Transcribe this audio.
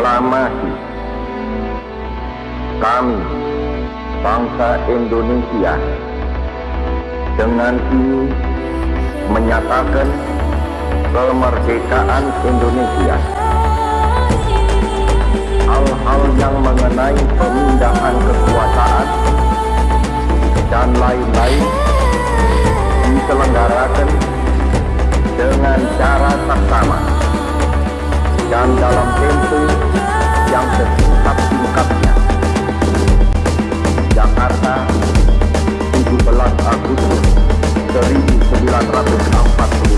proklamasi kami bangsa Indonesia dengan ini menyatakan kemerdekaan Indonesia. Hal-hal yang mengenai pemindahan kekuasaan dan lain-lain diselenggarakan dengan cara tak dan dalam 940